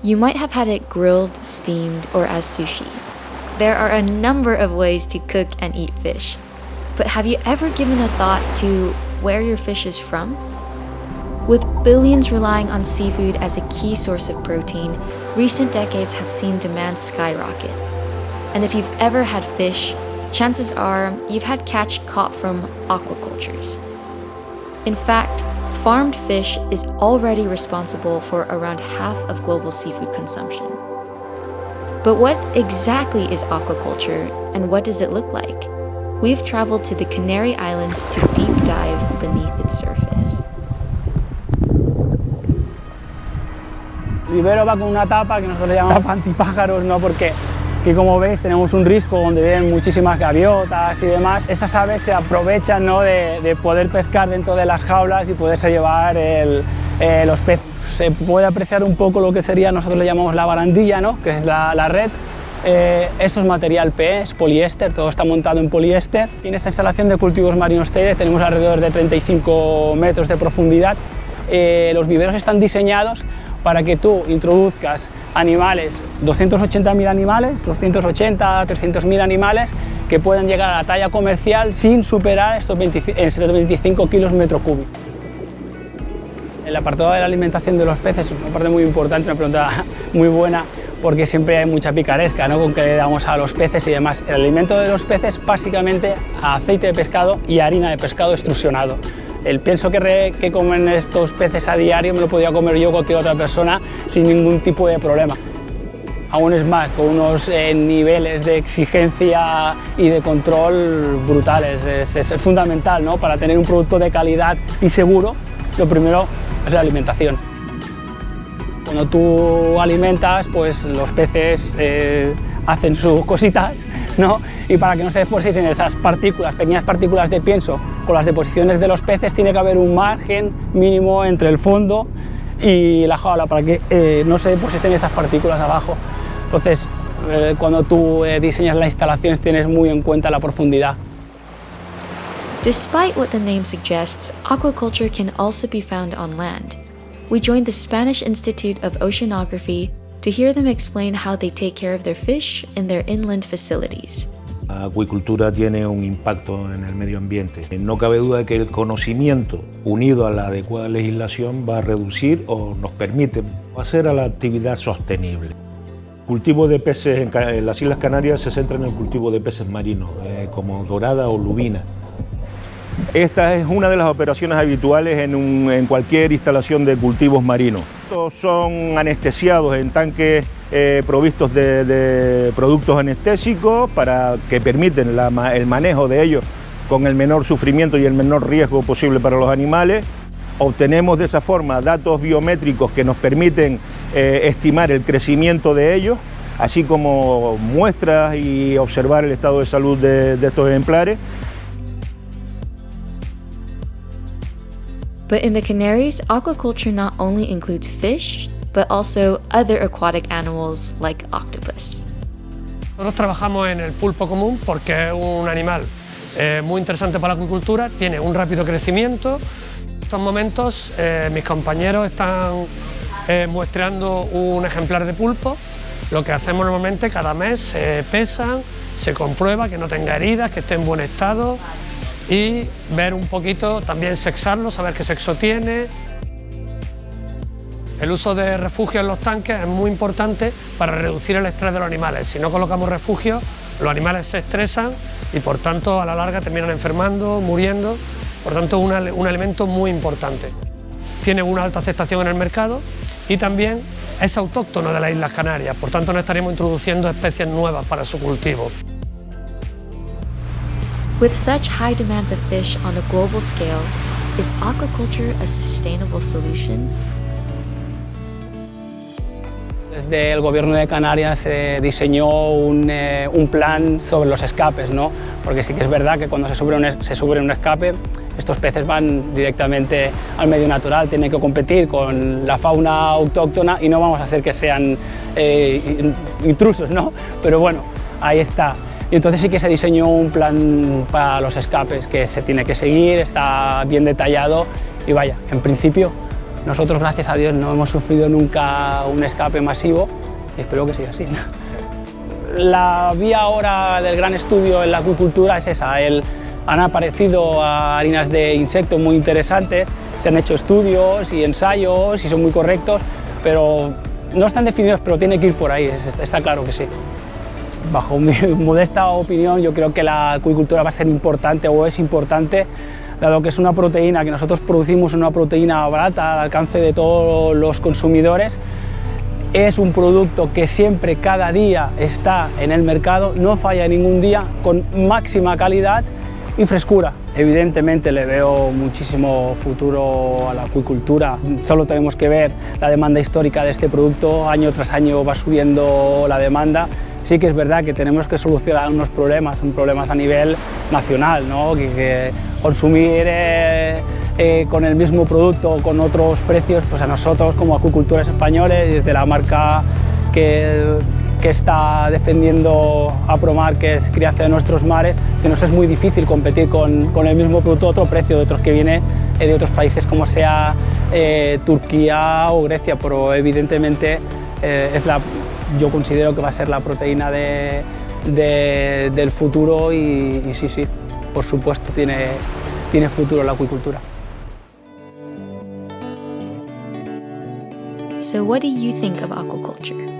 You might have had it grilled, steamed, or as sushi. There are a number of ways to cook and eat fish. But have you ever given a thought to where your fish is from? With billions relying on seafood as a key source of protein, recent decades have seen demand skyrocket. And if you've ever had fish, chances are you've had catch caught from aquacultures. In fact, farmed fish is already responsible for around half of global seafood consumption. But what exactly is aquaculture and what does it look like? We've traveled to the Canary Islands to deep dive beneath its surface. Libero va con una tapa que nosotros llamamos antipájaros, ¿no? porque aquí como veis tenemos un risco donde viven muchísimas gaviotas y demás. Estas aves se aprovechan ¿no? de, de, poder pescar dentro de las jaulas y poderse llevar el, eh, los peces. Se puede apreciar un poco lo que sería, nosotros le llamamos la barandilla, ¿no? que es la, la red. Eh, esto es material PE, es poliéster, todo está montado en poliéster. Y en esta instalación de cultivos marinos TEDE tenemos alrededor de 35 metros de profundidad. Eh, los viveros están diseñados para que tú introduzcas animales, 280.000 animales, 280, 300.000 animales que puedan llegar a la talla comercial sin superar estos 25, estos 25 kilos metro cúbico. El apartado de la alimentación de los peces es una parte muy importante, una pregunta muy buena, porque siempre hay mucha picaresca ¿no? con que le damos a los peces y demás. El alimento de los peces básicamente aceite de pescado y harina de pescado extrusionado. El pienso que, comen estos peces a diario me lo podía comer yo cualquier otra persona sin ningún tipo de problema. Aún es más, con unos eh, niveles de exigencia y de control brutales. Es, es, es fundamental ¿no? para tener un producto de calidad y seguro. Lo primero es la alimentación. Cuando tú alimentas, pues los peces eh, hacen sus cositas, ¿no? Y para que no se depositen esas partículas, pequeñas partículas de pienso, con las deposiciones de los peces, tiene que haber un margen mínimo entre el fondo y la jaula para que eh, no se depositen estas partículas abajo. Entonces, eh, cuando tú eh, diseñas las instalaciones, tienes muy en cuenta la profundidad. Despite what the name suggests, aquaculture can also be found on land. We joined the Spanish Institute of Oceanography to hear them explain how they take care of their fish in their inland facilities. La acuicultura tiene un impacto en el medio ambiente. No cabe duda de que el conocimiento unido a la adecuada legislación va a reducir o nos permite hacer a la actividad sostenible. El cultivo de peces en las Islas Canarias se centra en el cultivo de peces marinos, eh, como dorada o lubina. Esta es una de las operaciones habituales en, un, en cualquier instalación de cultivos marinos. Estos son anestesiados en tanques eh, provistos de, productos anestésicos para que permiten el manejo de ellos con el menor sufrimiento y el menor riesgo posible para los animales. Obtenemos de esa forma datos biométricos que nos permiten eh, estimar el crecimiento de ellos, así como muestras y observar el estado de salud de estos ejemplares. But in the Canaries, aquaculture not only includes fish, but also other aquatic animals like octopus. Nosotros trabajamos en el pulpo común porque es un animal eh, muy interesante para la acuicultura, tiene un rápido crecimiento. En estos momentos eh, mis compañeros están eh, muestreando un ejemplar de pulpo. Lo que hacemos normalmente cada mes se pesan, se comprueba que no tenga heridas, que esté en buen estado y ver un poquito, también sexarlo, saber qué sexo tiene. El uso de refugio en los tanques es muy importante para reducir el estrés de los animales. Si no colocamos refugio, los animales se estresan y por tanto a la larga terminan enfermando, muriendo. Por tanto, un, un elemento muy importante. Tiene una alta aceptación en el mercado y también es autóctono de las Islas Canarias, por tanto no estaríamos introduciendo especies nuevas para su cultivo. With such high demands of fish on a global scale, is aquaculture a sustainable solution? Desde el gobierno de Canarias se diseñó un, eh, un, plan sobre los escapes, ¿no? porque sí que es verdad que cuando se sube, un, se sube un escape, estos peces van directamente al medio natural, tienen que competir con la fauna autóctona y no vamos a hacer que sean eh, intrusos, ¿no? pero bueno, ahí está. Y entonces sí que se diseñó un plan para los escapes que se tiene que seguir, está bien detallado y vaya, en principio Nosotros, gracias a Dios, no hemos sufrido nunca un escape masivo y espero que siga así. La vía ahora del gran estudio en la acuicultura es esa, han aparecido harinas de insectos muy interesantes, se han hecho estudios y ensayos y son muy correctos, pero no están definidos, pero tiene que ir por ahí, está claro que sí. Bajo mi modesta opinión, yo creo que la acuicultura va a ser importante o es importante, dado que es una proteína que nosotros producimos, una proteína barata al alcance de todos los consumidores, es un producto que siempre, cada día está en el mercado, no falla ningún día, con máxima calidad y frescura. Evidentemente le veo muchísimo futuro a la acuicultura, solo tenemos que ver la demanda histórica de este producto, año tras año va subiendo la demanda. Sí que es verdad que tenemos que solucionar unos problemas, un problemas a nivel nacional, ¿no? que, consumir eh, eh, con el mismo producto o con otros precios, pues a nosotros como acuicultores españoles, desde la marca que que está defendiendo a Promar, que es crianza de nuestros mares, se nos es muy difícil competir con, con el mismo producto a otro precio de otros que viene eh, de otros países como sea Turquía o Grecia, pero evidentemente es la, yo considero que va a ser la proteína de, de, del futuro y, y, sí, sí, por supuesto tiene, tiene futuro la acuicultura. So what do you think of aquaculture?